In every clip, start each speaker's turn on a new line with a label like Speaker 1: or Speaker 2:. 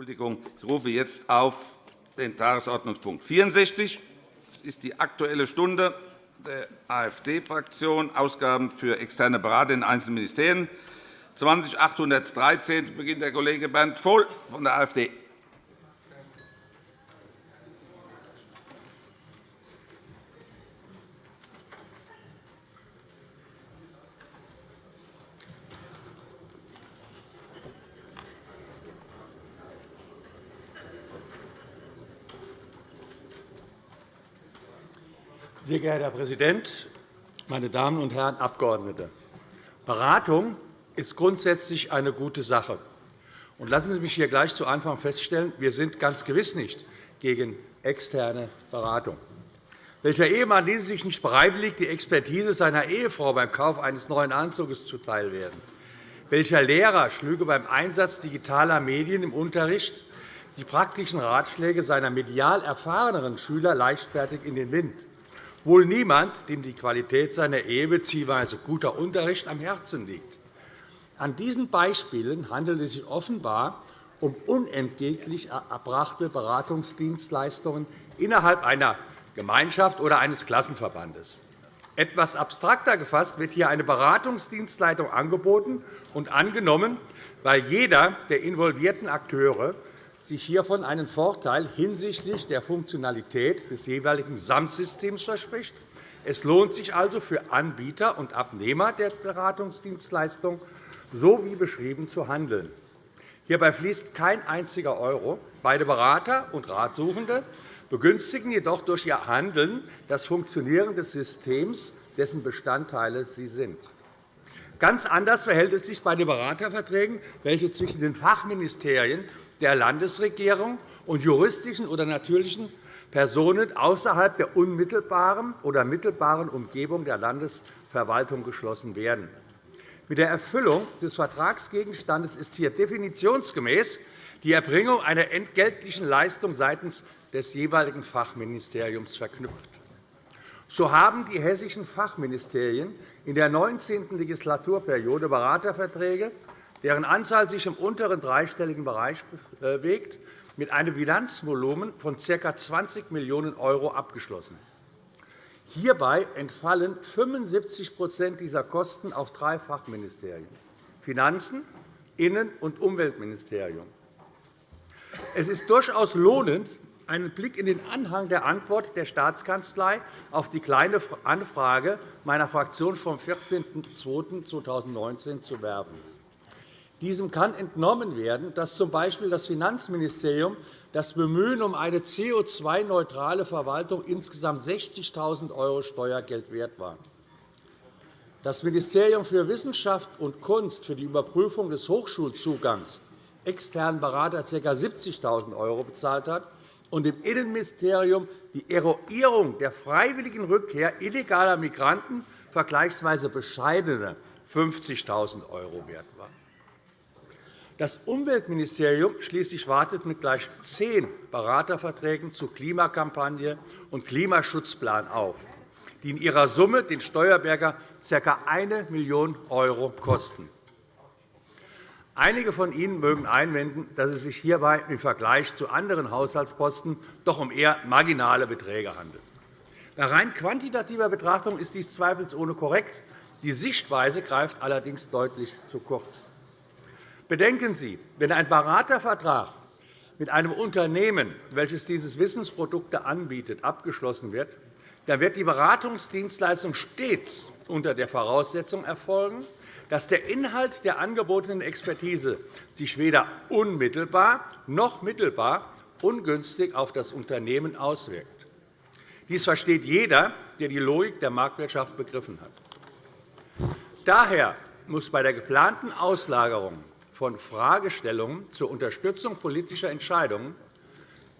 Speaker 1: Entschuldigung, ich rufe jetzt auf den Tagesordnungspunkt 64. Das ist die Aktuelle Stunde der AfD-Fraktion, Ausgaben für externe Berater in einzelnen Ministerien. 20.813 beginnt der Kollege Bernd Vohl von der AfD.
Speaker 2: Sehr geehrter Herr Präsident, meine Damen und Herren Abgeordnete! Beratung ist grundsätzlich eine gute Sache. lassen Sie mich hier gleich zu Anfang feststellen, wir sind ganz gewiss nicht gegen externe Beratung. Welcher Ehemann ließe sich nicht bereitwillig die Expertise seiner Ehefrau beim Kauf eines neuen Anzugs zuteilwerden? Welcher Lehrer schlüge beim Einsatz digitaler Medien im Unterricht die praktischen Ratschläge seiner medial erfahreneren Schüler leichtfertig in den Wind? Wohl niemand, dem die Qualität seiner Ehe bzw. guter Unterricht am Herzen liegt. An diesen Beispielen handelt es sich offenbar um unentgeltlich erbrachte Beratungsdienstleistungen innerhalb einer Gemeinschaft oder eines Klassenverbandes. Etwas abstrakter gefasst wird hier eine Beratungsdienstleistung angeboten und angenommen, weil jeder der involvierten Akteure sich hiervon einen Vorteil hinsichtlich der Funktionalität des jeweiligen Gesamtsystems verspricht. Es lohnt sich also für Anbieter und Abnehmer der Beratungsdienstleistung, so wie beschrieben, zu handeln. Hierbei fließt kein einziger Euro. Beide Berater und Ratsuchende begünstigen jedoch durch ihr Handeln das Funktionieren des Systems, dessen Bestandteile sie sind. Ganz anders verhält es sich bei den Beraterverträgen, welche zwischen den Fachministerien der Landesregierung und juristischen oder natürlichen Personen außerhalb der unmittelbaren oder mittelbaren Umgebung der Landesverwaltung geschlossen werden. Mit der Erfüllung des Vertragsgegenstandes ist hier definitionsgemäß die Erbringung einer entgeltlichen Leistung seitens des jeweiligen Fachministeriums verknüpft. So haben die hessischen Fachministerien in der 19. Legislaturperiode Beraterverträge deren Anzahl sich im unteren dreistelligen Bereich bewegt, mit einem Bilanzvolumen von ca. 20 Millionen € abgeschlossen. Hierbei entfallen 75% dieser Kosten auf drei Fachministerien Finanzen, Innen- und Umweltministerium. Es ist durchaus lohnend, einen Blick in den Anhang der Antwort der Staatskanzlei auf die Kleine Anfrage meiner Fraktion vom 14.02.2019 zu werfen. Diesem kann entnommen werden, dass z. B. das Finanzministerium das Bemühen um eine CO2-neutrale Verwaltung insgesamt 60.000 € Steuergeld wert war. Das Ministerium für Wissenschaft und Kunst für die Überprüfung des Hochschulzugangs externen Berater ca. 70.000 € bezahlt hat und im Innenministerium die Eroierung der freiwilligen Rückkehr illegaler Migranten vergleichsweise bescheidene 50.000 € wert war. Das Umweltministerium schließlich wartet mit gleich zehn Beraterverträgen zu Klimakampagne und Klimaschutzplan auf, die in ihrer Summe den Steuerbürger ca. 1 Million € kosten. Einige von Ihnen mögen einwenden, dass es sich hierbei im Vergleich zu anderen Haushaltsposten doch um eher marginale Beträge handelt. Bei rein quantitativer Betrachtung ist dies zweifelsohne korrekt. Die Sichtweise greift allerdings deutlich zu kurz. Bedenken Sie, wenn ein Beratervertrag mit einem Unternehmen, welches diese Wissensprodukte anbietet, abgeschlossen wird, dann wird die Beratungsdienstleistung stets unter der Voraussetzung erfolgen, dass der Inhalt der angebotenen Expertise sich weder unmittelbar noch mittelbar ungünstig auf das Unternehmen auswirkt. Dies versteht jeder, der die Logik der Marktwirtschaft begriffen hat. Daher muss bei der geplanten Auslagerung von Fragestellungen zur Unterstützung politischer Entscheidungen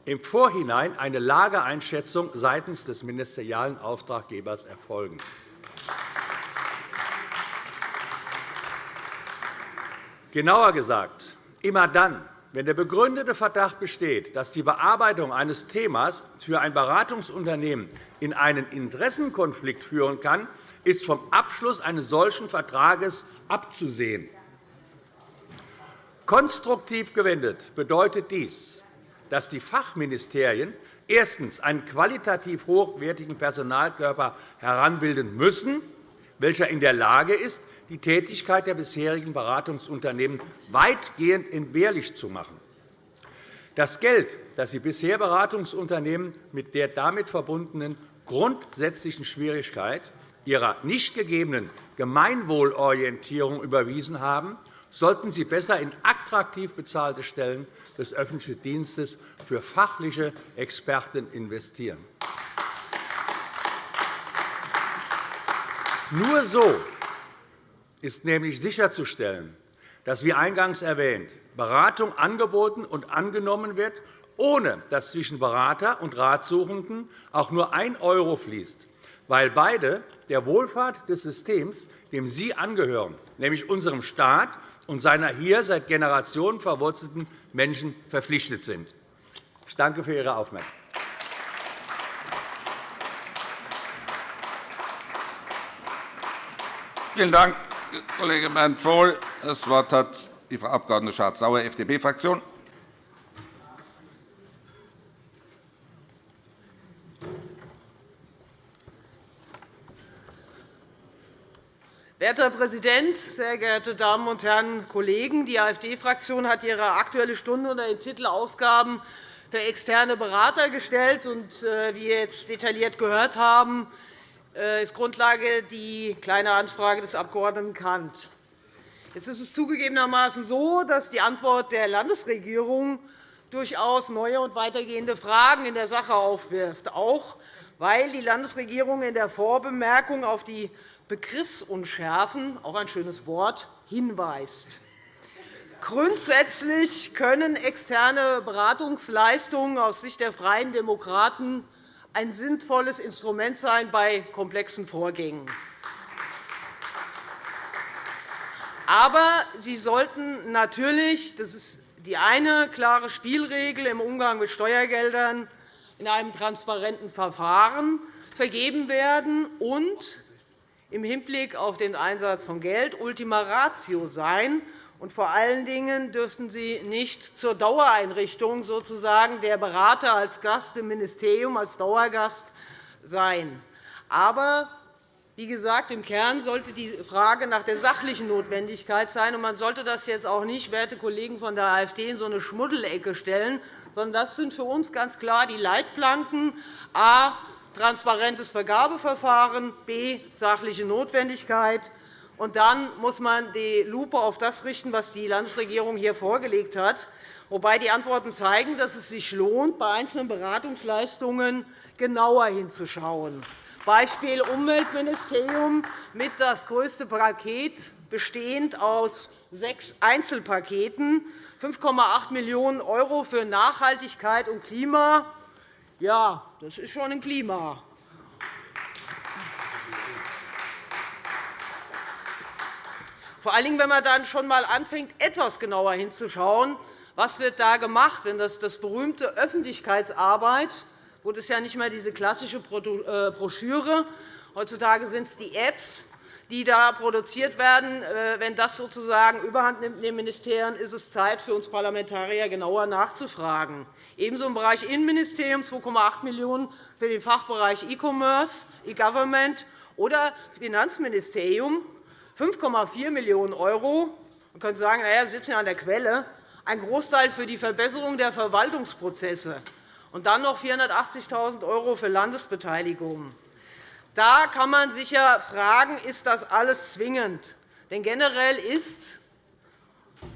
Speaker 2: im Vorhinein eine Lageeinschätzung seitens des ministerialen Auftraggebers erfolgen. Genauer gesagt, immer dann, wenn der begründete Verdacht besteht, dass die Bearbeitung eines Themas für ein Beratungsunternehmen in einen Interessenkonflikt führen kann, ist vom Abschluss eines solchen Vertrages abzusehen. Konstruktiv gewendet bedeutet dies, dass die Fachministerien erstens einen qualitativ hochwertigen Personalkörper heranbilden müssen, welcher in der Lage ist, die Tätigkeit der bisherigen Beratungsunternehmen weitgehend entbehrlich zu machen. Das Geld, das die bisher Beratungsunternehmen mit der damit verbundenen grundsätzlichen Schwierigkeit ihrer nicht gegebenen Gemeinwohlorientierung überwiesen haben, sollten Sie besser in attraktiv bezahlte Stellen des öffentlichen Dienstes für fachliche Experten investieren. Nur so ist nämlich sicherzustellen, dass, wie eingangs erwähnt, Beratung angeboten und angenommen wird, ohne dass zwischen Berater und Ratsuchenden auch nur ein € fließt, weil beide der Wohlfahrt des Systems, dem Sie angehören, nämlich unserem Staat und seiner hier seit Generationen verwurzelten Menschen verpflichtet sind. Ich danke für Ihre Aufmerksamkeit.
Speaker 1: Vielen Dank, Kollege Bernd Vohl. Das Wort hat die Frau Abg. Schardt-Sauer, FDP-Fraktion.
Speaker 3: Werter Herr Präsident, sehr geehrte Damen und Herren Kollegen! Die AfD-Fraktion hat ihre Aktuelle Stunde unter den Titel Ausgaben für externe Berater gestellt. Äh, wie wir jetzt detailliert gehört haben, äh, ist Grundlage die Kleine Anfrage des Abg. Kant. Jetzt ist es zugegebenermaßen so, dass die Antwort der Landesregierung durchaus neue und weitergehende Fragen in der Sache aufwirft, auch weil die Landesregierung in der Vorbemerkung auf die Begriffsunschärfen, auch ein schönes Wort, hinweist. Grundsätzlich können externe Beratungsleistungen aus Sicht der Freien Demokraten ein sinnvolles Instrument sein bei komplexen Vorgängen. Aber sie sollten natürlich, das ist die eine klare Spielregel im Umgang mit Steuergeldern, in einem transparenten Verfahren vergeben werden und im Hinblick auf den Einsatz von Geld Ultima Ratio sein. Und vor allen Dingen dürften sie nicht zur Dauereinrichtung sozusagen der Berater als Gast im Ministerium, als Dauergast sein. Aber wie gesagt, im Kern sollte die Frage nach der sachlichen Notwendigkeit sein. man sollte das jetzt auch nicht, werte Kollegen von der AfD, in so eine Schmuddelecke stellen, sondern das sind für uns ganz klar die Leitplanken. A transparentes Vergabeverfahren, b. sachliche Notwendigkeit. Und dann muss man die Lupe auf das richten, was die Landesregierung hier vorgelegt hat, wobei die Antworten zeigen, dass es sich lohnt, bei einzelnen Beratungsleistungen genauer hinzuschauen. Beispiel Umweltministerium mit das größte Paket, bestehend aus sechs Einzelpaketen, 5,8 Millionen € für Nachhaltigkeit und Klima, ja, das ist schon ein Klima. Vor allen Dingen, wenn man dann schon einmal anfängt, etwas genauer hinzuschauen, was wird da gemacht, wenn das, das berühmte Öffentlichkeitsarbeit, wo das ja nicht mehr diese klassische äh, Broschüre, heutzutage sind es die Apps, die da produziert werden. Äh, wenn das sozusagen überhand nimmt in den Ministerien, ist es Zeit für uns Parlamentarier, genauer nachzufragen. Ebenso im Bereich Innenministerium 2,8 Millionen € für den Fachbereich E-Commerce, E-Government oder Finanzministerium 5,4 Millionen €. Man könnte sagen, na ja, Sie sitzen ja an der Quelle. Ein Großteil für die Verbesserung der Verwaltungsprozesse und dann noch 480.000 € für Landesbeteiligungen. Da kann man sich ja fragen, ist das alles zwingend? Denn generell ist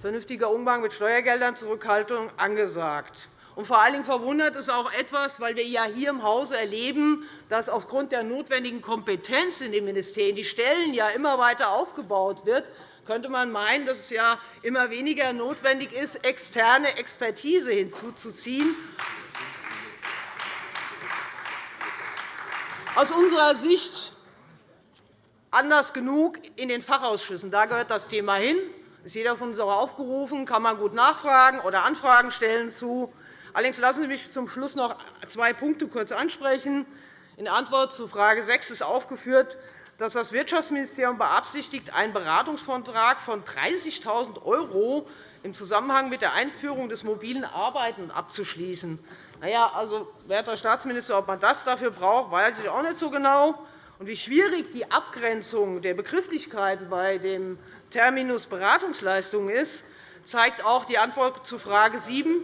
Speaker 3: vernünftiger Umgang mit Steuergeldern Zurückhaltung angesagt. Und vor allen Dingen verwundert es auch etwas, weil wir ja hier im Hause erleben, dass aufgrund der notwendigen Kompetenz in den Ministerien die Stellen ja immer weiter aufgebaut wird, könnte man meinen, dass es ja immer weniger notwendig ist, externe Expertise hinzuzuziehen. Aus unserer Sicht anders genug in den Fachausschüssen. Da gehört das Thema hin. Ist jeder von uns auch aufgerufen, kann man gut nachfragen oder Anfragen stellen zu. Allerdings lassen Sie mich zum Schluss noch zwei Punkte kurz ansprechen. In Antwort zu Frage 6 ist aufgeführt, dass das Wirtschaftsministerium beabsichtigt, einen Beratungsvertrag von 30.000 € im Zusammenhang mit der Einführung des mobilen Arbeiten abzuschließen. Na ja, also, werter Staatsminister, ob man das dafür braucht, weiß ich auch nicht so genau. Und wie schwierig die Abgrenzung der Begrifflichkeiten bei dem Terminus Beratungsleistungen ist, zeigt auch die Antwort zu Frage 7.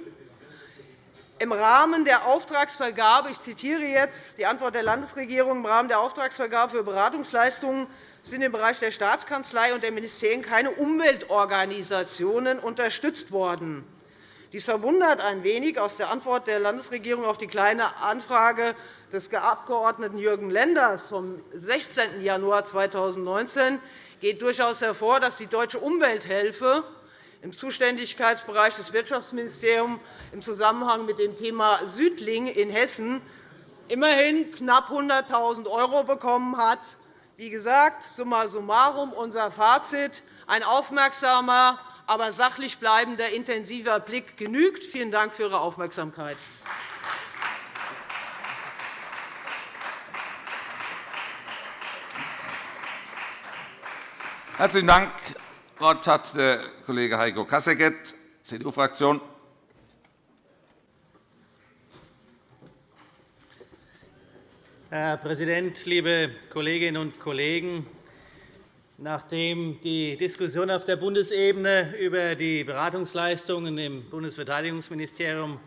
Speaker 3: Im Rahmen der Auftragsvergabe, ich zitiere jetzt die Antwort der Landesregierung, im Rahmen der Auftragsvergabe für Beratungsleistungen sind im Bereich der Staatskanzlei und der Ministerien keine Umweltorganisationen unterstützt worden. Dies verwundert ein wenig aus der Antwort der Landesregierung auf die Kleine Anfrage des Abgeordneten Jürgen Lenders vom 16. Januar 2019 geht durchaus hervor, dass die Deutsche Umwelthilfe im Zuständigkeitsbereich des Wirtschaftsministeriums im Zusammenhang mit dem Thema Südling in Hessen immerhin knapp 100.000 € bekommen hat. Wie gesagt, summa summarum unser Fazit. Ein aufmerksamer, aber sachlich bleibender intensiver Blick genügt. Vielen Dank für Ihre Aufmerksamkeit.
Speaker 1: Herzlichen Dank. Das Wort hat der Kollege Heiko Kasseckert, CDU-Fraktion.
Speaker 4: Herr Präsident, liebe Kolleginnen und Kollegen! Nachdem die Diskussion auf der Bundesebene über die Beratungsleistungen im Bundesverteidigungsministerium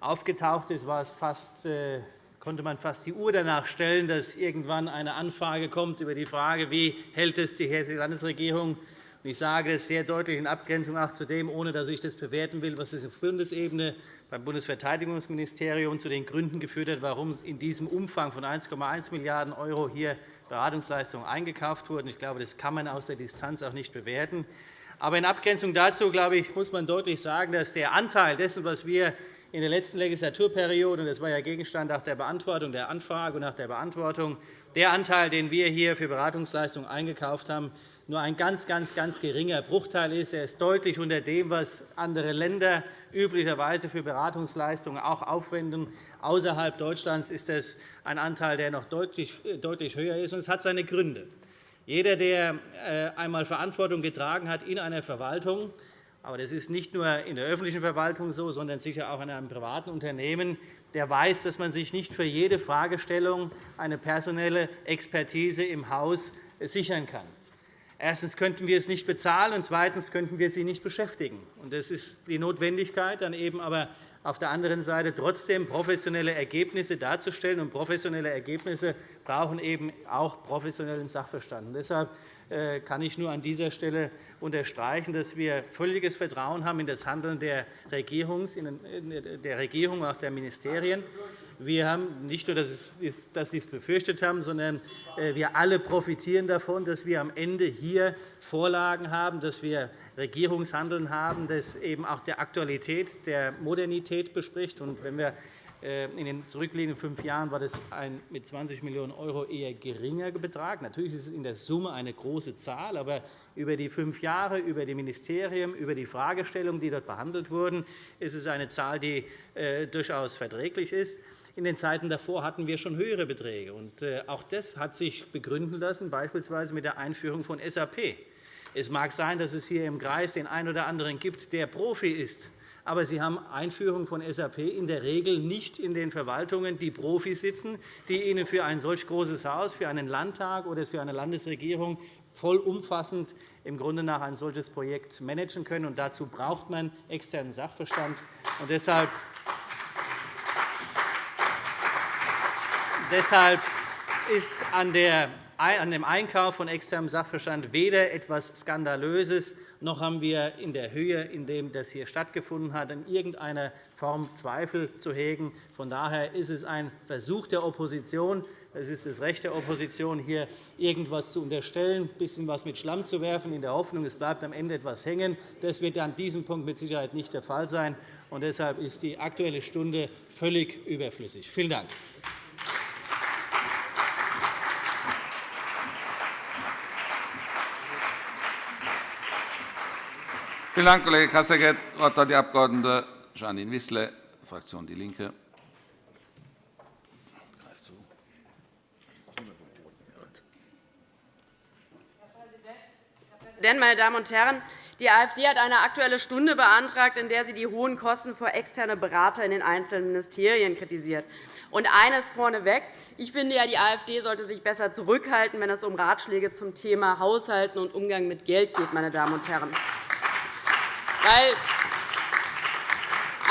Speaker 4: aufgetaucht ist, war es fast, äh, konnte man fast die Uhr danach stellen, dass irgendwann eine Anfrage kommt über die Frage, wie hält es die Hessische Landesregierung? Ich sage es sehr deutlich in Abgrenzung auch zu dem, ohne dass ich das bewerten will, was es auf Bundesebene beim Bundesverteidigungsministerium zu den Gründen geführt hat, warum in diesem Umfang von 1,1 Milliarden € hier Beratungsleistungen eingekauft wurden. Ich glaube, das kann man aus der Distanz auch nicht bewerten. Aber in Abgrenzung dazu glaube ich, muss man deutlich sagen, dass der Anteil dessen, was wir in der letzten Legislaturperiode, und das war ja Gegenstand nach der Beantwortung der Anfrage und nach der Beantwortung, der Anteil, den wir hier für Beratungsleistungen eingekauft haben, nur ein ganz, ganz, ganz geringer Bruchteil ist. Er ist deutlich unter dem, was andere Länder üblicherweise für Beratungsleistungen auch aufwenden. Außerhalb Deutschlands ist das ein Anteil, der noch deutlich, deutlich höher ist. Und es hat seine Gründe. Jeder, der äh, einmal Verantwortung getragen hat in einer Verwaltung, aber das ist nicht nur in der öffentlichen Verwaltung so, sondern sicher auch in einem privaten Unternehmen, der weiß, dass man sich nicht für jede Fragestellung eine personelle Expertise im Haus sichern kann. Erstens könnten wir es nicht bezahlen, und zweitens könnten wir sie nicht beschäftigen. Das ist die Notwendigkeit, dann eben aber auf der anderen Seite trotzdem professionelle Ergebnisse darzustellen. Und professionelle Ergebnisse brauchen eben auch professionellen Sachverstand. Und deshalb äh, kann ich nur an dieser Stelle unterstreichen, dass wir völliges Vertrauen haben in das Handeln der Regierung, der Regierung auch der Ministerien. Wir haben nicht nur, dass Sie es befürchtet haben, sondern äh, wir alle profitieren davon, dass wir am Ende hier Vorlagen haben, dass wir Regierungshandeln haben, das eben auch der Aktualität, der Modernität bespricht. Und wenn wir äh, in den zurückliegenden fünf Jahren war das ein mit 20 Millionen € eher geringer Betrag. Natürlich ist es in der Summe eine große Zahl, aber über die fünf Jahre, über die Ministerien, über die Fragestellungen, die dort behandelt wurden, ist es eine Zahl, die äh, durchaus verträglich ist. In den Zeiten davor hatten wir schon höhere Beträge. Äh, auch das hat sich begründen lassen, beispielsweise mit der Einführung von SAP. Es mag sein, dass es hier im Kreis den einen oder anderen gibt, der Profi ist. Aber Sie haben Einführung von SAP in der Regel nicht in den Verwaltungen, die Profis sitzen, die Ihnen für ein solch großes Haus, für einen Landtag oder für eine Landesregierung vollumfassend im Grunde nach ein solches Projekt managen können. Und dazu braucht man externen Sachverstand. Und deshalb Deshalb ist an dem Einkauf von externem Sachverstand weder etwas Skandalöses, noch haben wir in der Höhe, in der das hier stattgefunden hat, in irgendeiner Form Zweifel zu hegen. Von daher ist es ein Versuch der Opposition, es ist das Recht der Opposition, hier irgendetwas zu unterstellen, ein bisschen was mit Schlamm zu werfen, in der Hoffnung, es bleibt am Ende etwas hängen. Das wird an diesem Punkt mit Sicherheit nicht der Fall sein. Und deshalb ist die Aktuelle Stunde völlig überflüssig. Vielen Dank.
Speaker 1: Vielen Dank, Kollege Kasseckert. Das Wort hat die Abg. Janine Wissler, Fraktion DIE LINKE.
Speaker 5: Präsident, meine Damen und Herren! Die AfD hat eine Aktuelle Stunde beantragt, in der sie die hohen Kosten für externe Berater in den einzelnen Ministerien kritisiert. Und eines vorneweg. Ich finde, ja, die AfD sollte sich besser zurückhalten, wenn es um Ratschläge zum Thema Haushalten und Umgang mit Geld geht. Meine Damen und Herren. Weil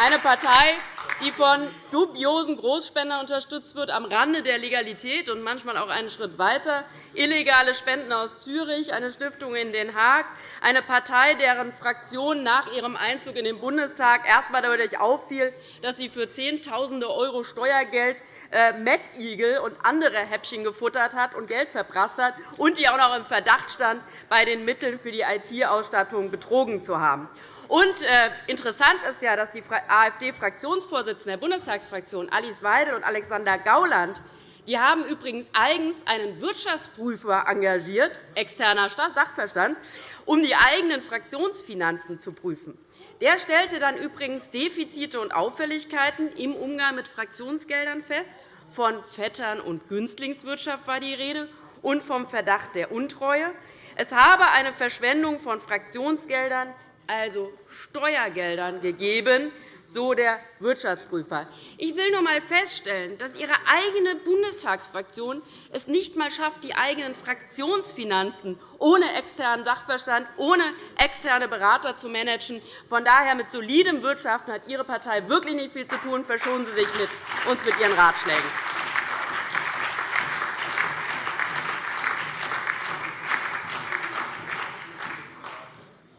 Speaker 5: eine Partei, die von dubiosen Großspendern unterstützt wird, am Rande der Legalität und manchmal auch einen Schritt weiter, illegale Spenden aus Zürich, eine Stiftung in Den Haag, eine Partei, deren Fraktion nach ihrem Einzug in den Bundestag erst einmal dadurch auffiel, dass sie für Zehntausende € Steuergeld äh, Mettigel und andere Häppchen gefuttert hat und Geld verprasst hat und die auch noch im Verdacht stand, bei den Mitteln für die IT-Ausstattung betrogen zu haben. Und äh, interessant ist ja, dass die AfD-Fraktionsvorsitzenden der Bundestagsfraktion Alice Weidel und Alexander Gauland die haben übrigens eigens einen Wirtschaftsprüfer engagiert, externer Sachverstand, um die eigenen Fraktionsfinanzen zu prüfen. Der stellte dann übrigens Defizite und Auffälligkeiten im Umgang mit Fraktionsgeldern fest. Von Vettern- und Günstlingswirtschaft war die Rede und vom Verdacht der Untreue. Es habe eine Verschwendung von Fraktionsgeldern also Steuergeldern, gegeben, so der Wirtschaftsprüfer. Ich will noch einmal feststellen, dass Ihre eigene Bundestagsfraktion es nicht einmal schafft, die eigenen Fraktionsfinanzen ohne externen Sachverstand, ohne externe Berater zu managen. Von daher mit solidem Wirtschaften hat Ihre Partei wirklich nicht viel zu tun. Verschonen Sie sich mit uns mit Ihren Ratschlägen.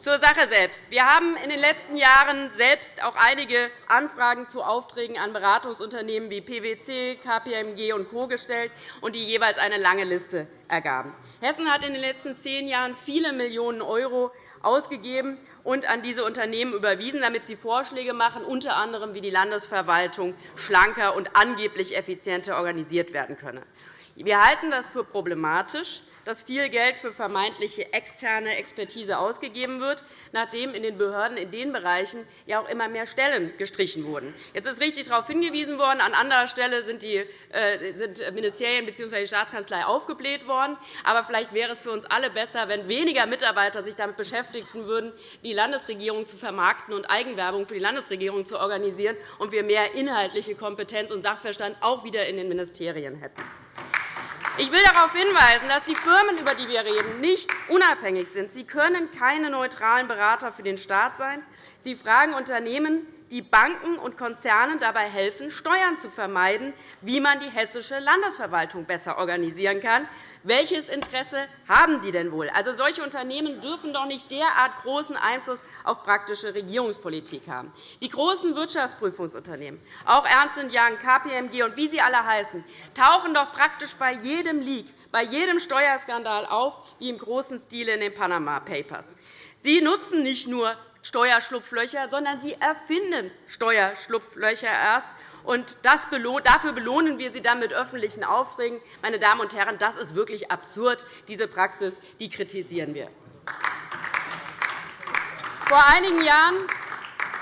Speaker 5: Zur Sache selbst. Wir haben in den letzten Jahren selbst auch einige Anfragen zu Aufträgen an Beratungsunternehmen wie PwC, KPMG und Co. gestellt, und die jeweils eine lange Liste ergaben. Hessen hat in den letzten zehn Jahren viele Millionen € ausgegeben und an diese Unternehmen überwiesen, damit sie Vorschläge machen, unter anderem wie die Landesverwaltung schlanker und angeblich effizienter organisiert werden könne. Wir halten das für problematisch, dass viel Geld für vermeintliche externe Expertise ausgegeben wird, nachdem in den Behörden in den Bereichen ja auch immer mehr Stellen gestrichen wurden. Jetzt ist richtig darauf hingewiesen worden, an anderer Stelle sind, die, äh, sind Ministerien bzw. die Staatskanzlei aufgebläht worden. Aber vielleicht wäre es für uns alle besser, wenn weniger Mitarbeiter sich damit beschäftigen würden, die Landesregierung zu vermarkten und Eigenwerbung für die Landesregierung zu organisieren, und wir mehr inhaltliche Kompetenz und Sachverstand auch wieder in den Ministerien hätten. Ich will darauf hinweisen, dass die Firmen, über die wir reden, nicht unabhängig sind. Sie können keine neutralen Berater für den Staat sein. Sie fragen Unternehmen, die Banken und Konzernen dabei helfen, Steuern zu vermeiden, wie man die hessische Landesverwaltung besser organisieren kann. Welches Interesse haben die denn wohl? Also, solche Unternehmen dürfen doch nicht derart großen Einfluss auf praktische Regierungspolitik haben. Die großen Wirtschaftsprüfungsunternehmen, auch Ernst Young, KPMG und wie sie alle heißen, tauchen doch praktisch bei jedem Leak, bei jedem Steuerskandal auf, wie im großen Stil in den Panama Papers. Sie nutzen nicht nur Steuerschlupflöcher, sondern sie erfinden Steuerschlupflöcher erst. Und dafür belohnen wir sie dann mit öffentlichen Aufträgen. Meine Damen und Herren, das ist wirklich absurd. Diese Praxis die kritisieren wir. Vor einigen Jahren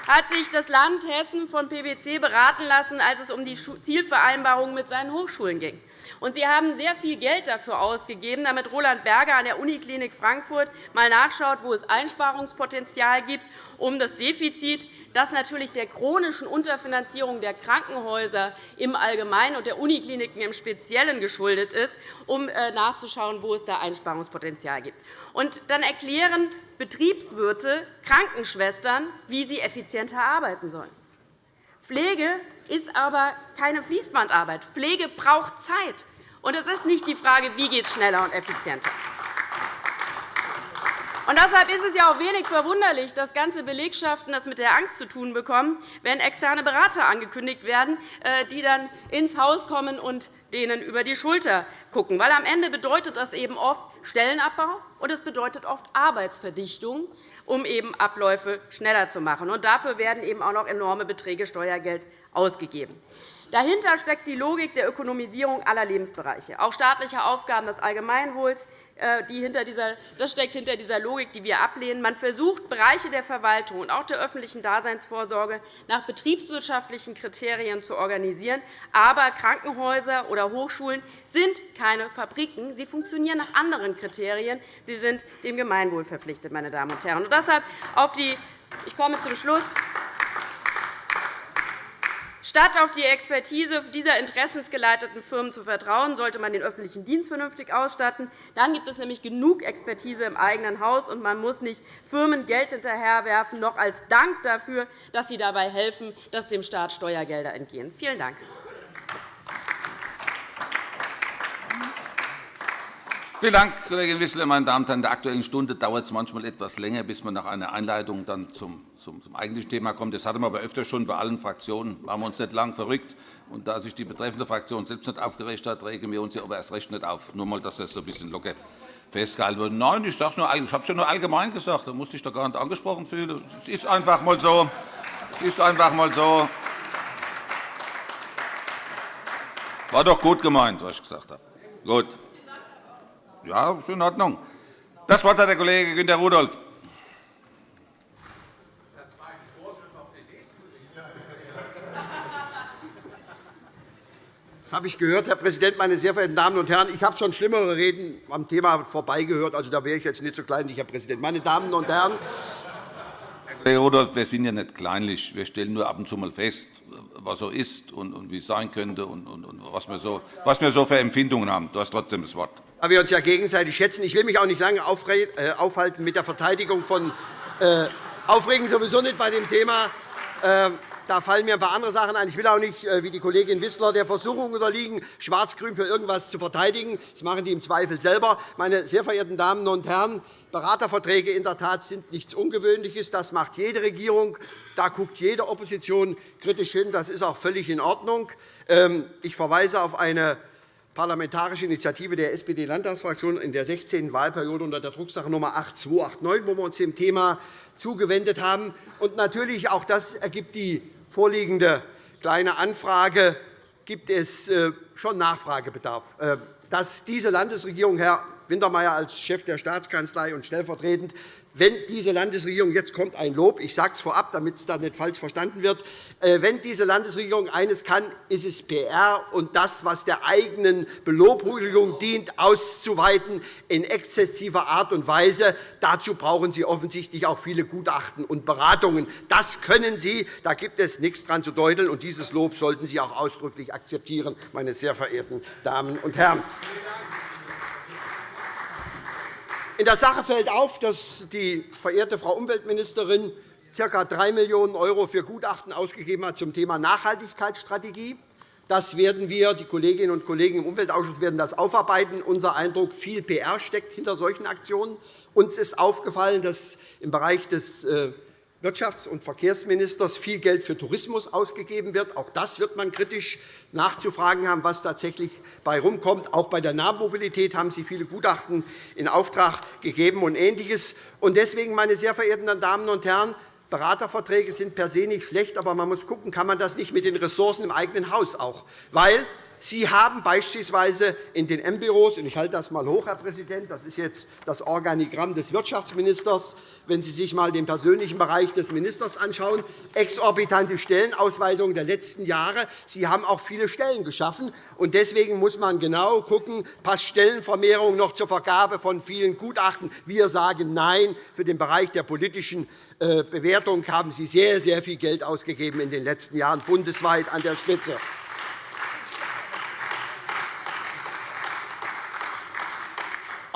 Speaker 5: hat sich das Land Hessen von PwC beraten lassen, als es um die Zielvereinbarung mit seinen Hochschulen ging. Und Sie haben sehr viel Geld dafür ausgegeben, damit Roland Berger an der Uniklinik Frankfurt mal nachschaut, wo es Einsparungspotenzial gibt, um das Defizit, das natürlich der chronischen Unterfinanzierung der Krankenhäuser im Allgemeinen und der Unikliniken im Speziellen geschuldet ist, um äh, nachzuschauen, wo es da Einsparungspotenzial gibt. Und dann erklären Betriebswirte Krankenschwestern, wie sie effizienter arbeiten sollen. Pflege ist aber keine Fließbandarbeit. Pflege braucht Zeit. Und es ist nicht die Frage, wie geht es schneller und effizienter. Und deshalb ist es ja auch wenig verwunderlich, dass ganze Belegschaften das mit der Angst zu tun bekommen, wenn externe Berater angekündigt werden, äh, die dann ins Haus kommen und denen über die Schulter schauen. Weil am Ende bedeutet das eben oft Stellenabbau und es bedeutet oft Arbeitsverdichtung, um eben Abläufe schneller zu machen. Und dafür werden eben auch noch enorme Beträge Steuergeld ausgegeben. Dahinter steckt die Logik der Ökonomisierung aller Lebensbereiche, auch staatliche Aufgaben des Allgemeinwohls. Äh, das steckt hinter dieser Logik, die wir ablehnen. Man versucht, Bereiche der Verwaltung und auch der öffentlichen Daseinsvorsorge nach betriebswirtschaftlichen Kriterien zu organisieren. Aber Krankenhäuser oder Hochschulen sind keine Fabriken. Sie funktionieren nach anderen Kriterien. Sie sind dem Gemeinwohl verpflichtet, meine Damen und Herren. Und deshalb auf die ich komme zum Schluss. Statt auf die Expertise dieser interessensgeleiteten Firmen zu vertrauen, sollte man den öffentlichen Dienst vernünftig ausstatten. Dann gibt es nämlich genug Expertise im eigenen Haus, und man muss nicht Firmen Geld hinterherwerfen, noch als Dank dafür, dass sie dabei helfen, dass dem Staat Steuergelder entgehen. Vielen Dank.
Speaker 1: Vielen Dank, Kollegin Wissler. Meine Damen und Herren, in der Aktuellen Stunde dauert es manchmal etwas länger, bis man nach einer Einleitung dann zum, zum, zum eigentlichen Thema kommt. Das hatten wir aber öfter schon bei allen Fraktionen. Machen wir uns nicht lang verrückt. Und da sich die betreffende Fraktion selbst nicht aufgeregt hat, regen wir uns ja aber erst recht nicht auf. Nur mal, dass das so ein bisschen locker festgehalten wird. Nein, ich, ich habe es ja nur allgemein gesagt. Da musste ich doch gar nicht angesprochen fühlen. Es ist einfach mal so. Es ist einfach mal so. War doch gut gemeint, was ich gesagt habe. Gut. Ja, ist in Ordnung. Das Wort hat der Kollege Günter Rudolph.
Speaker 6: Das habe ich gehört, Herr Präsident, meine sehr verehrten Damen und Herren. Ich habe schon schlimmere Reden am Thema vorbeigehört. Also, da wäre ich jetzt nicht so kleinlich, Herr Präsident. Meine Damen und Herren,
Speaker 1: Herr Kollege Rudolph, wir sind ja nicht kleinlich. Wir stellen nur ab und zu mal fest, was so ist und, wie es sein könnte und, was, wir so, was wir so für Empfindungen haben. Du hast trotzdem das Wort.
Speaker 6: Da wir uns ja gegenseitig schätzen. Ich will mich auch nicht lange äh, aufhalten mit der Verteidigung von äh, Aufregen sowieso nicht bei dem Thema. Äh, da fallen mir ein paar andere Sachen ein. Ich will auch nicht, äh, wie die Kollegin Wissler, der Versuchung unterliegen, Schwarz-Grün für irgendetwas zu verteidigen. Das machen die im Zweifel selber. Meine sehr verehrten Damen und Herren, Beraterverträge in der Tat sind nichts Ungewöhnliches. Das macht jede Regierung. Da guckt jede Opposition kritisch hin. Das ist auch völlig in Ordnung. Ähm, ich verweise auf eine parlamentarische Initiative der SPD-Landtagsfraktion in der 16. Wahlperiode unter der Drucksache Nummer 8289, wo wir uns dem Thema zugewendet haben. Und natürlich, auch das ergibt die vorliegende Kleine Anfrage gibt es äh, schon Nachfragebedarf. Äh, dass diese Landesregierung, Herr Wintermeyer als Chef der Staatskanzlei und stellvertretend wenn diese Landesregierung, jetzt kommt ein Lob, ich sage es vorab, damit es da nicht falsch verstanden wird, äh, wenn diese Landesregierung eines kann, ist es PR und das, was der eigenen Belobhugung dient, auszuweiten in exzessiver Art und Weise. Dazu brauchen Sie offensichtlich auch viele Gutachten und Beratungen. Das können Sie, da gibt es nichts dran zu deuteln, und dieses Lob sollten Sie auch ausdrücklich akzeptieren, meine sehr verehrten Damen und Herren. In der Sache fällt auf, dass die verehrte Frau Umweltministerin ca. 3 Millionen € für Gutachten ausgegeben hat zum Thema Nachhaltigkeitsstrategie. Das werden wir, die Kolleginnen und Kollegen im Umweltausschuss werden das aufarbeiten. Unser Eindruck, viel PR steckt hinter solchen Aktionen. Uns ist aufgefallen, dass im Bereich des äh, Wirtschafts- und Verkehrsministers viel Geld für Tourismus ausgegeben wird. Auch das wird man kritisch nachzufragen haben, was tatsächlich bei rumkommt. Auch bei der Nahmobilität haben Sie viele Gutachten in Auftrag gegeben und Ähnliches. Deswegen, meine sehr verehrten Damen und Herren, Beraterverträge sind per se nicht schlecht, aber man muss schauen, kann man das nicht mit den Ressourcen im eigenen Haus auch. Weil Sie haben beispielsweise in den M-Büros, und ich halte das einmal hoch, Herr Präsident, das ist jetzt das Organigramm des Wirtschaftsministers, wenn Sie sich einmal den persönlichen Bereich des Ministers anschauen, exorbitante Stellenausweisungen der letzten Jahre. Sie haben auch viele Stellen geschaffen. und Deswegen muss man genau schauen, passt Stellenvermehrung noch zur Vergabe von vielen Gutachten. Wir sagen Nein. Für den Bereich der politischen äh, Bewertung haben Sie sehr, sehr viel Geld ausgegeben in den letzten Jahren, bundesweit an der Spitze.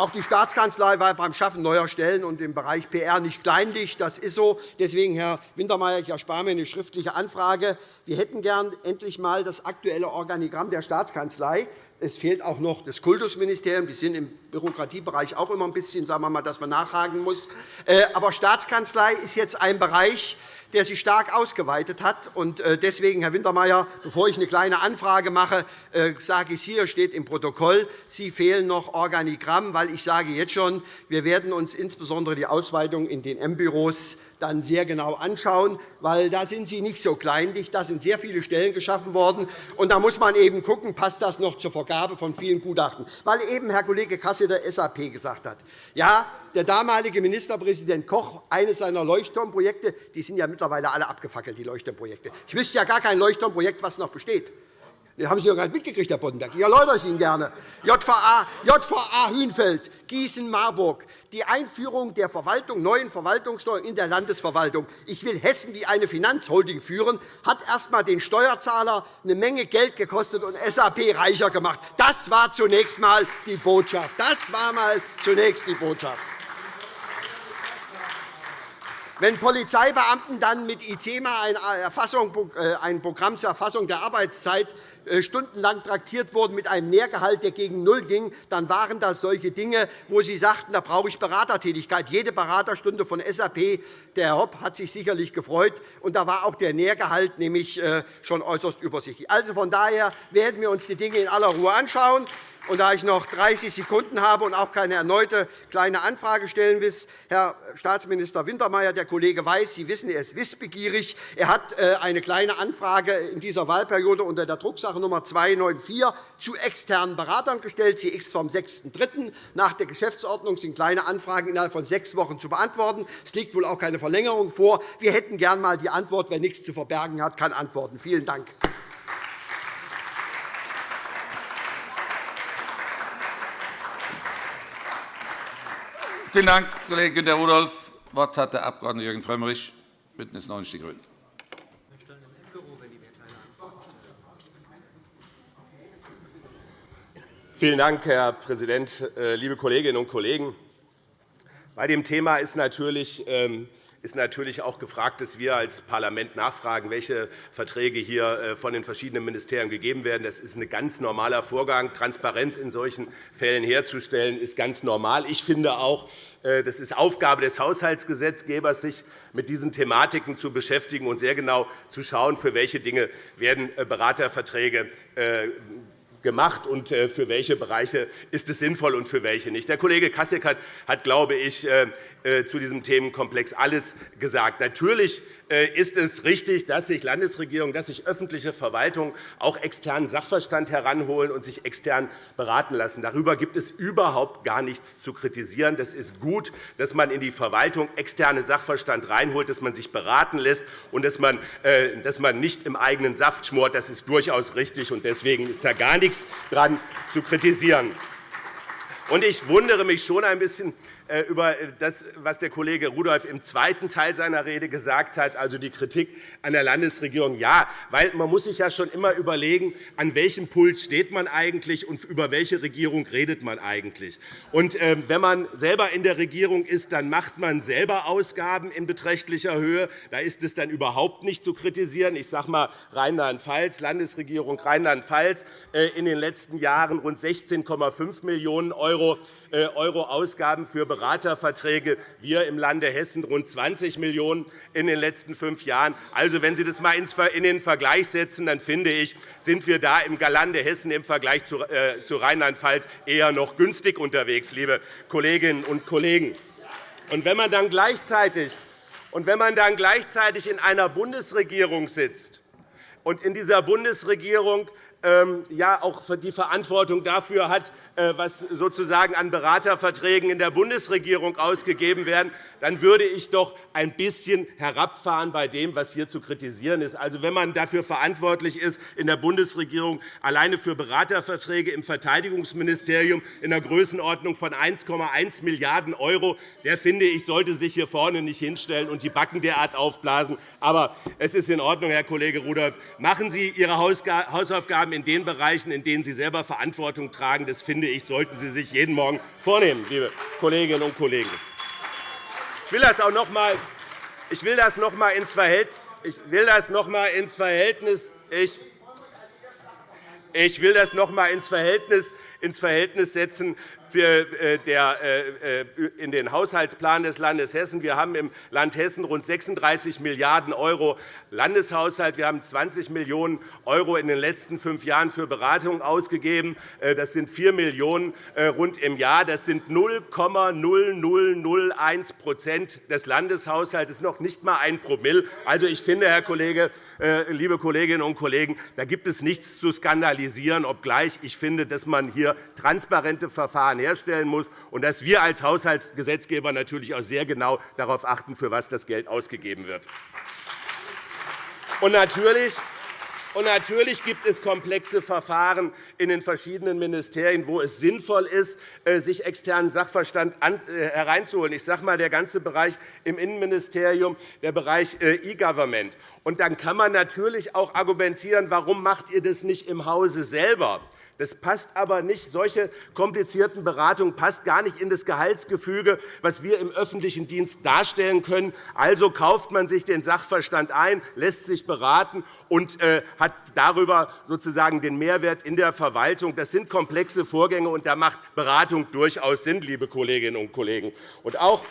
Speaker 6: Auch die Staatskanzlei war beim Schaffen neuer Stellen und im Bereich PR nicht kleinlich. Das ist so. Deswegen, Herr Wintermeyer, ich erspare mir eine schriftliche Anfrage. Wir hätten gern endlich einmal das aktuelle Organigramm der Staatskanzlei. Es fehlt auch noch das Kultusministerium. Die sind im Bürokratiebereich auch immer ein bisschen, sagen wir mal, dass man nachhaken muss. Äh, aber Staatskanzlei ist jetzt ein Bereich, der sich stark ausgeweitet hat. Äh, deswegen, Herr Wintermeyer, bevor ich eine kleine Anfrage mache, äh, sage ich hier, steht im Protokoll, Sie fehlen noch Organigramm, weil ich sage jetzt schon, wir werden uns insbesondere die Ausweitung in den M-Büros dann sehr genau anschauen, weil da sind Sie nicht so kleinlich. Da sind sehr viele Stellen geschaffen worden. Und da muss man eben schauen, passt das noch zur Vergabe von vielen Gutachten. Weil eben Herr Kollege Kassel der SAP gesagt hat, ja, der damalige Ministerpräsident Koch, eines seiner Leuchtturmprojekte, die sind ja mittlerweile alle abgefackelt, die Leuchtturmprojekte. Ich wüsste ja gar kein Leuchtturmprojekt, was noch besteht. Das haben Sie doch gar nicht mitgekriegt, Herr Boddenberg. Ich erläutere es Ihnen gerne. JVA, JVA Hünfeld, Gießen-Marburg, die Einführung der Verwaltung, neuen Verwaltungssteuern in der Landesverwaltung. Ich will Hessen wie eine Finanzholding führen, hat erst einmal den Steuerzahler eine Menge Geld gekostet und SAP reicher gemacht. Das war zunächst einmal die Botschaft. Das war mal zunächst die Botschaft. Wenn Polizeibeamten dann mit ICEMA ein, äh, ein Programm zur Erfassung der Arbeitszeit äh, stundenlang traktiert wurden mit einem Nährgehalt, der gegen Null ging, dann waren das solche Dinge, wo Sie sagten, da brauche ich Beratertätigkeit. Jede Beraterstunde von SAP, der Herr Hopp hat sich sicherlich gefreut, und da war auch der Nährgehalt nämlich äh, schon äußerst übersichtlich. Also von daher werden wir uns die Dinge in aller Ruhe anschauen. Und da ich noch 30 Sekunden habe und auch keine erneute Kleine Anfrage stellen will, Herr Staatsminister Wintermeyer, der Kollege weiß, Sie wissen, er ist wissbegierig. Er hat äh, eine Kleine Anfrage in dieser Wahlperiode unter der Drucksache Nummer 294 zu externen Beratern gestellt. Sie ist vom 6.3. Nach der Geschäftsordnung sind Kleine Anfragen innerhalb von sechs Wochen zu beantworten. Es liegt wohl auch keine Verlängerung vor. Wir hätten gern einmal die Antwort. Wer nichts zu verbergen hat, kann antworten. Vielen Dank.
Speaker 1: Vielen Dank, Kollege Günter Rudolph. Das Wort hat der Abg. Jürgen Frömmrich, BÜNDNIS 90 die GRÜNEN.
Speaker 7: Vielen Dank, Herr Präsident, äh, liebe Kolleginnen und Kollegen! Bei dem Thema ist natürlich ähm, ist natürlich auch gefragt, dass wir als Parlament nachfragen, welche Verträge hier äh, von den verschiedenen Ministerien gegeben werden. Das ist ein ganz normaler Vorgang. Transparenz in solchen Fällen herzustellen, ist ganz normal. Ich finde auch, äh, das ist Aufgabe des Haushaltsgesetzgebers, sich mit diesen Thematiken zu beschäftigen und sehr genau zu schauen, für welche Dinge werden äh, Beraterverträge gemacht und für welche Bereiche ist es sinnvoll und für welche nicht. Der Kollege Kasek hat, glaube ich, zu diesem Themenkomplex alles gesagt. Natürlich äh, ist es richtig, dass sich Landesregierungen, dass sich öffentliche Verwaltungen auch externen Sachverstand heranholen und sich extern beraten lassen. Darüber gibt es überhaupt gar nichts zu kritisieren. Das ist gut, dass man in die Verwaltung externe Sachverstand reinholt, dass man sich beraten lässt und dass man, äh, dass man nicht im eigenen Saft schmort. Das ist durchaus richtig, und deswegen ist da gar nichts daran zu kritisieren. Ich wundere mich schon ein bisschen, äh, über das, was der Kollege Rudolph im zweiten Teil seiner Rede gesagt hat, also die Kritik an der Landesregierung. Ja, weil man muss sich ja schon immer überlegen, an welchem Pult steht man eigentlich und über welche Regierung redet man eigentlich. Und ähm, wenn man selber in der Regierung ist, dann macht man selber Ausgaben in beträchtlicher Höhe. Da ist es dann überhaupt nicht zu kritisieren. Ich sage mal Rheinland-Pfalz, Landesregierung Rheinland-Pfalz äh, in den letzten Jahren rund 16,5 Millionen € äh, Ausgaben für Beraterverträge, wir im Lande Hessen rund 20 Millionen € in den letzten fünf Jahren. Also, wenn Sie das einmal in den Vergleich setzen, dann finde ich, sind wir da im Lande Hessen im Vergleich zu äh, Rheinland-Pfalz eher noch günstig unterwegs, liebe Kolleginnen und Kollegen. Und wenn man dann gleichzeitig und wenn man dann gleichzeitig in einer Bundesregierung sitzt und in dieser Bundesregierung ja auch die Verantwortung dafür hat, äh, was sozusagen an Beraterverträgen in der Bundesregierung ausgegeben werden, dann würde ich doch ein bisschen herabfahren bei dem, was hier zu kritisieren ist. Also, wenn man dafür verantwortlich ist, in der Bundesregierung alleine für Beraterverträge im Verteidigungsministerium in der Größenordnung von 1,1 Milliarden €, der finde ich, sollte sich hier vorne nicht hinstellen und die Backen derart aufblasen. Aber es ist in Ordnung, Herr Kollege Rudolph. Machen Sie Ihre Hausaufgaben in den Bereichen, in denen Sie selber Verantwortung tragen. Das finde ich, sollten Sie sich jeden Morgen vornehmen, liebe Kolleginnen und Kollegen. Ich will das auch noch einmal ich will das noch einmal ins Verhältnis ich will das noch einmal ins Verhältnis ins Verhältnis, setzen in den Haushaltsplan des Landes Hessen. Wir haben im Land Hessen rund 36 Milliarden € Landeshaushalt. Wir haben 20 Millionen € in den letzten fünf Jahren für Beratung ausgegeben. Äh, das sind 4 Millionen € rund im Jahr. Das sind 0,0001% des Landeshaushalts. Das ist noch nicht einmal ein Promille. Also, ich finde, Herr Kollege, liebe Kolleginnen und Kollegen, da gibt es nichts zu skandalisieren, obgleich ich finde, dass man hier transparente Verfahren herstellen muss und dass wir als Haushaltsgesetzgeber natürlich auch sehr genau darauf achten, für was das Geld ausgegeben wird. Und natürlich Und natürlich gibt es komplexe Verfahren in den verschiedenen Ministerien, wo es sinnvoll ist, äh, sich externen Sachverstand äh, hereinzuholen. Ich sage einmal, der ganze Bereich im Innenministerium, der Bereich äh, E-Government. Und dann kann man natürlich auch argumentieren, warum macht ihr das nicht im Hause selber? Das passt aber nicht. Solche komplizierten Beratungen passt gar nicht in das Gehaltsgefüge, was wir im öffentlichen Dienst darstellen können. Also kauft man sich den Sachverstand ein, lässt sich beraten und äh, hat darüber sozusagen den Mehrwert in der Verwaltung. Das sind komplexe Vorgänge, und da macht Beratung durchaus Sinn, liebe Kolleginnen und Kollegen. Und auch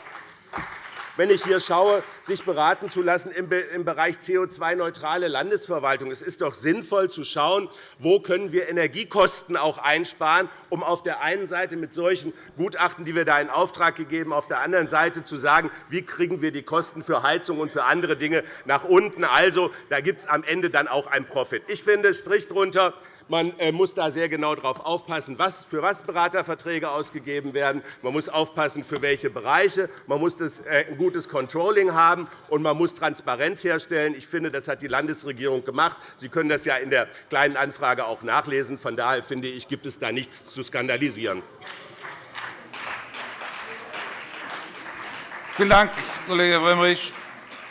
Speaker 7: wenn ich hier schaue, sich beraten zu lassen im Bereich CO2-neutrale Landesverwaltung. Es ist doch sinnvoll zu schauen, wo können wir Energiekosten auch einsparen, um auf der einen Seite mit solchen Gutachten, die wir da in Auftrag gegeben, auf der anderen Seite zu sagen, wie kriegen wir die Kosten für Heizung und für andere Dinge nach unten. Also, da gibt es am Ende dann auch einen Profit. Ich finde, Strich drunter, man äh, muss da sehr genau darauf aufpassen, für was Beraterverträge ausgegeben werden. Man muss aufpassen, für welche Bereiche. Man muss äh, ein gutes Controlling haben, und man muss Transparenz herstellen. Ich finde, das hat die Landesregierung gemacht. Sie können das ja in der Kleinen Anfrage auch nachlesen. Von daher finde ich, gibt es da nichts zu skandalisieren.
Speaker 1: Vielen Dank, Kollege Frömmrich.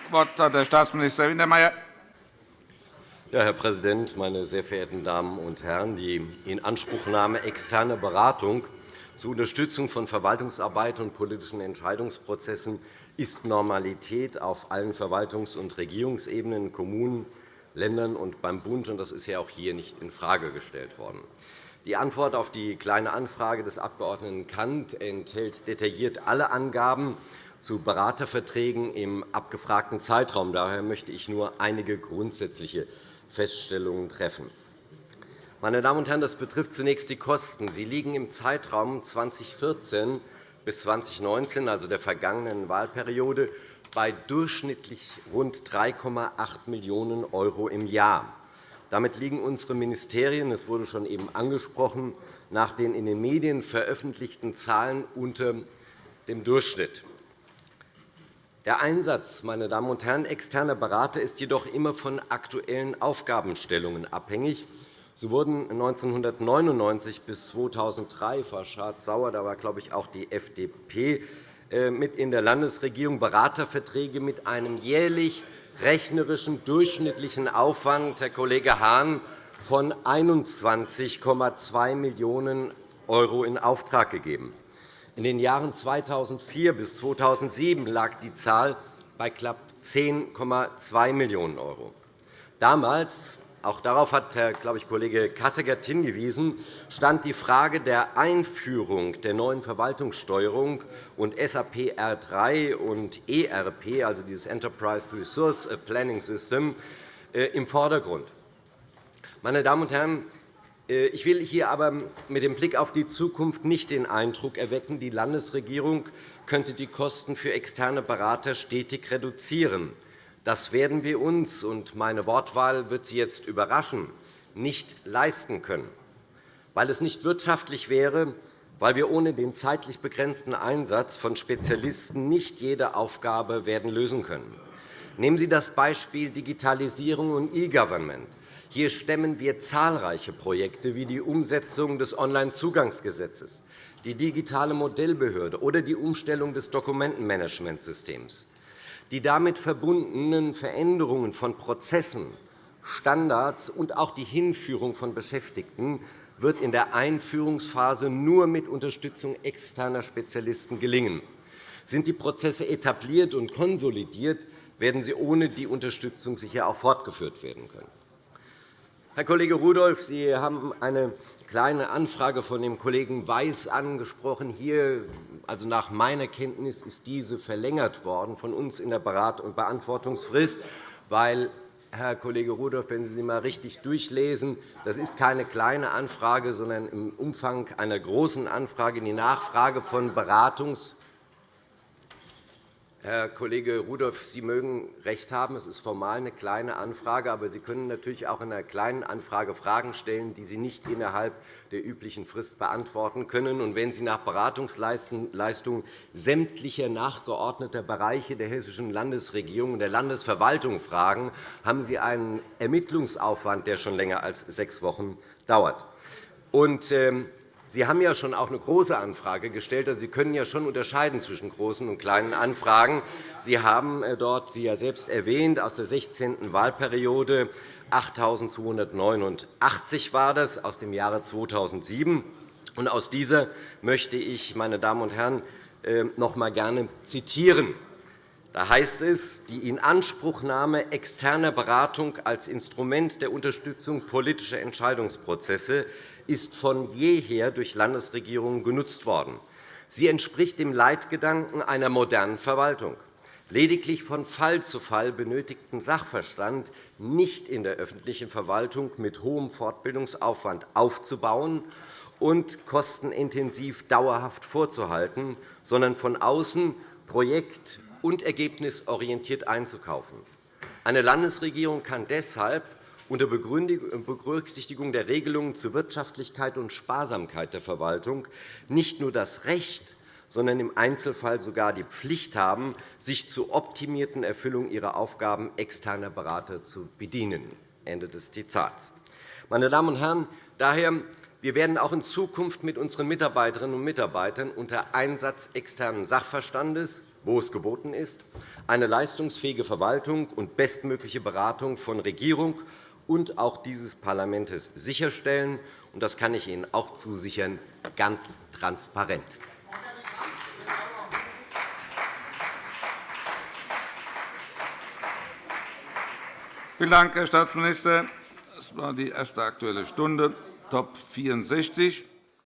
Speaker 1: Das Wort hat der Staatsminister Wintermeyer.
Speaker 8: Ja, Herr Präsident, meine sehr verehrten Damen und Herren! Die Inanspruchnahme externer Beratung zur Unterstützung von Verwaltungsarbeit und politischen Entscheidungsprozessen ist Normalität auf allen Verwaltungs- und Regierungsebenen, Kommunen, Ländern und beim Bund. Das ist ja auch hier nicht infrage gestellt worden. Die Antwort auf die Kleine Anfrage des Abg. Kant enthält detailliert alle Angaben zu Beraterverträgen im abgefragten Zeitraum. Daher möchte ich nur einige grundsätzliche Feststellungen treffen. Meine Damen und Herren, das betrifft zunächst die Kosten. Sie liegen im Zeitraum 2014 bis 2019, also der vergangenen Wahlperiode, bei durchschnittlich rund 3,8 Millionen € im Jahr. Damit liegen unsere Ministerien, das wurde schon eben angesprochen, nach den in den Medien veröffentlichten Zahlen unter dem Durchschnitt. Der Einsatz meine Damen und Herren, externer Berater ist jedoch immer von aktuellen Aufgabenstellungen abhängig. So wurden 1999 bis 2003, Frau Schardt-Sauer, da war, glaube ich, auch die FDP äh, mit in der Landesregierung, Beraterverträge mit einem jährlich rechnerischen durchschnittlichen Aufwand, Herr Kollege Hahn, von 21,2 Millionen € in Auftrag gegeben. In den Jahren 2004 bis 2007 lag die Zahl bei knapp 10,2 Millionen €. Damals auch darauf hat Herr glaube ich, Kollege Kasseckert hingewiesen, stand die Frage der Einführung der neuen Verwaltungssteuerung und SAP R3 und ERP, also dieses Enterprise Resource Planning System, äh, im Vordergrund. Meine Damen und Herren, ich will hier aber mit dem Blick auf die Zukunft nicht den Eindruck erwecken, die Landesregierung könnte die Kosten für externe Berater stetig reduzieren. Das werden wir uns, und meine Wortwahl wird Sie jetzt überraschen, nicht leisten können, weil es nicht wirtschaftlich wäre, weil wir ohne den zeitlich begrenzten Einsatz von Spezialisten nicht jede Aufgabe werden lösen können. Nehmen Sie das Beispiel Digitalisierung und E-Government. Hier stemmen wir zahlreiche Projekte wie die Umsetzung des Onlinezugangsgesetzes, die digitale Modellbehörde oder die Umstellung des Dokumentenmanagementsystems. Die damit verbundenen Veränderungen von Prozessen, Standards und auch die Hinführung von Beschäftigten wird in der Einführungsphase nur mit Unterstützung externer Spezialisten gelingen. Sind die Prozesse etabliert und konsolidiert, werden sie ohne die Unterstützung sicher auch fortgeführt werden können. Herr Kollege Rudolph, Sie haben eine kleine Anfrage von dem Kollegen Weiß angesprochen. Hier, also nach meiner Kenntnis ist diese verlängert worden von uns in der Berat- und Beantwortungsfrist, weil Herr Kollege Rudolph, wenn Sie sie einmal richtig durchlesen, das ist keine kleine Anfrage, sondern im Umfang einer großen Anfrage die Nachfrage von Beratungs Herr Kollege Rudolph, Sie mögen recht haben. Es ist formal eine kleine Anfrage, aber Sie können natürlich auch in einer kleinen Anfrage Fragen stellen, die Sie nicht innerhalb der üblichen Frist beantworten können. Und wenn Sie nach Beratungsleistungen sämtlicher nachgeordneter Bereiche der Hessischen Landesregierung und der Landesverwaltung fragen, haben Sie einen Ermittlungsaufwand, der schon länger als sechs Wochen dauert. Und, ähm, Sie haben ja schon auch eine große Anfrage gestellt. Also Sie können ja schon unterscheiden zwischen großen und kleinen Anfragen. Sie haben äh, dort, Sie ja selbst erwähnt, aus der 16. Wahlperiode 8.289 war das aus dem Jahre 2007. Und aus dieser möchte ich, meine Damen und Herren, äh, noch einmal gerne zitieren. Da heißt es, die Inanspruchnahme externer Beratung als Instrument der Unterstützung politischer Entscheidungsprozesse ist von jeher durch Landesregierungen genutzt worden. Sie entspricht dem Leitgedanken einer modernen Verwaltung. Lediglich von Fall zu Fall benötigten Sachverstand nicht in der öffentlichen Verwaltung mit hohem Fortbildungsaufwand aufzubauen und kostenintensiv dauerhaft vorzuhalten, sondern von außen projekt- und ergebnisorientiert einzukaufen. Eine Landesregierung kann deshalb unter Berücksichtigung der Regelungen zur Wirtschaftlichkeit und Sparsamkeit der Verwaltung nicht nur das Recht, sondern im Einzelfall sogar die Pflicht haben, sich zur optimierten Erfüllung ihrer Aufgaben externer Berater zu bedienen. Ende des Zitats. Meine Damen und Herren, daher wir werden auch in Zukunft mit unseren Mitarbeiterinnen und Mitarbeitern unter Einsatz externen Sachverstandes, wo es geboten ist, eine leistungsfähige Verwaltung und bestmögliche Beratung von Regierung und auch dieses Parlaments sicherstellen. Das kann ich Ihnen auch zusichern, ganz transparent.
Speaker 1: Vielen Dank, Herr Staatsminister. Das war die erste Aktuelle Stunde, Top 64.